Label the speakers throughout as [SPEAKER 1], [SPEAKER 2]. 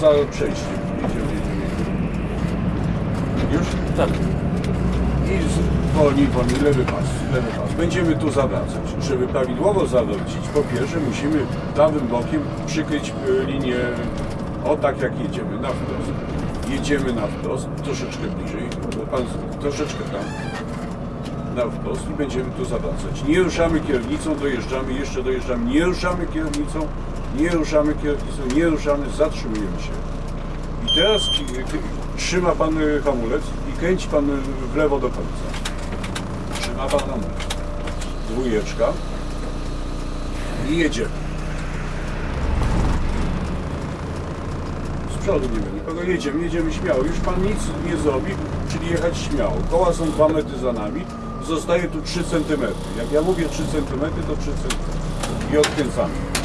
[SPEAKER 1] za przejściem. Już?
[SPEAKER 2] Tak.
[SPEAKER 1] I wolniej, wolniej, lewy pas, lewy pas. Będziemy tu zawracać. Żeby prawidłowo zawrócić, po pierwsze musimy prawym bokiem przykryć y, linię, o tak jak jedziemy, na wprost. Jedziemy na wprost, troszeczkę bliżej, pan troszeczkę tam, na wprost i będziemy tu zawracać. Nie ruszamy kierownicą, dojeżdżamy, jeszcze dojeżdżamy, nie ruszamy kierownicą, nie ruszamy kierownicą, nie ruszamy, zatrzymujemy się. I teraz trzyma pan y, hamulec i kręci pan y, w lewo do końca. Trzyma pan hamulec. Dwójeczka. I jedziemy. Z przodu nie ma nikogo. Jedziemy, jedziemy śmiało. Już pan nic nie zrobi, czyli jechać śmiało. Koła są 2 metry za nami. Zostaje tu 3 cm. Jak ja mówię 3 cm, to 3 cm. I odkręcamy.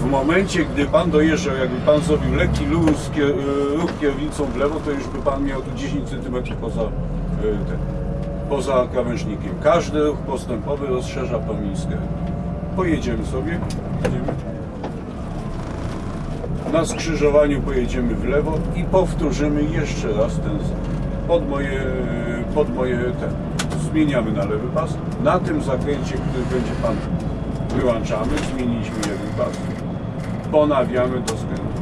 [SPEAKER 1] W momencie, gdy pan dojeżdżał, jakby pan zrobił lekki luz, y, ruch kierownicą w lewo, to już by pan miał tu 10 cm poza, ten, poza krawężnikiem. Każdy ruch postępowy rozszerza promień. Pojedziemy sobie. Jedziemy. Na skrzyżowaniu pojedziemy w lewo i powtórzymy jeszcze raz ten. Pod moje, pod moje ten. Zmieniamy na lewy pas. Na tym zakręcie, który będzie pan wyłączamy, zmieniliśmy jeden pas. Ponawiamy do skrętu.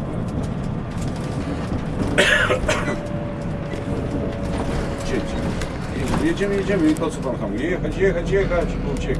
[SPEAKER 1] Cięcie. Jedziemy, jedziemy i po co pan hamuje? Jechać, jechać, jechać, bo ucieka.